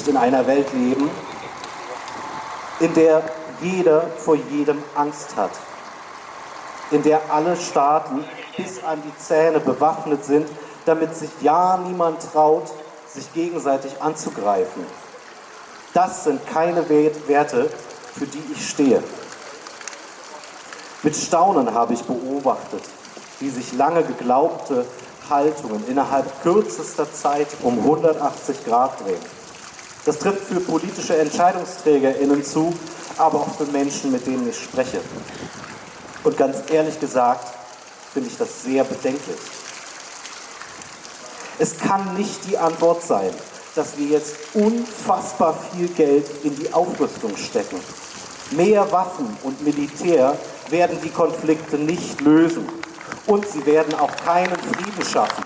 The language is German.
nicht in einer Welt leben, in der jeder vor jedem Angst hat, in der alle Staaten bis an die Zähne bewaffnet sind, damit sich ja niemand traut, sich gegenseitig anzugreifen. Das sind keine Werte, für die ich stehe. Mit Staunen habe ich beobachtet, wie sich lange geglaubte Haltungen innerhalb kürzester Zeit um 180 Grad drehen. Das trifft für politische EntscheidungsträgerInnen zu, aber auch für Menschen, mit denen ich spreche. Und ganz ehrlich gesagt, finde ich das sehr bedenklich. Es kann nicht die Antwort sein, dass wir jetzt unfassbar viel Geld in die Aufrüstung stecken. Mehr Waffen und Militär werden die Konflikte nicht lösen. Und sie werden auch keinen Frieden schaffen.